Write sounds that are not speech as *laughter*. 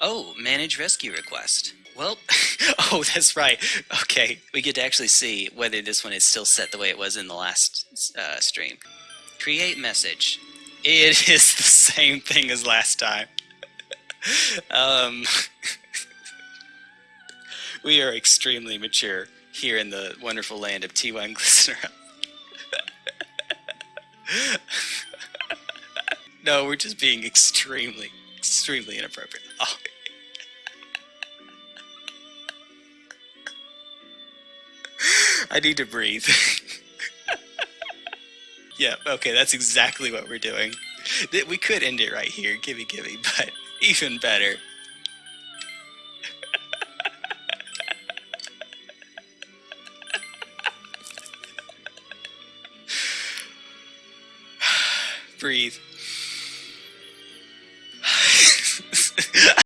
Oh, manage rescue request. Well, *laughs* oh, that's right. Okay, we get to actually see whether this one is still set the way it was in the last uh, stream. Create message. It *laughs* is the same thing as last time. *laughs* um, we are extremely mature here in the wonderful land of T1 Glycerin. no, we're just being extremely, extremely inappropriate. *laughs* Oh. I need to breathe. *laughs* yeah, okay, that's exactly what we're doing. We could end it right here, gimme gimme, *laughs* but even better. *sighs* breathe.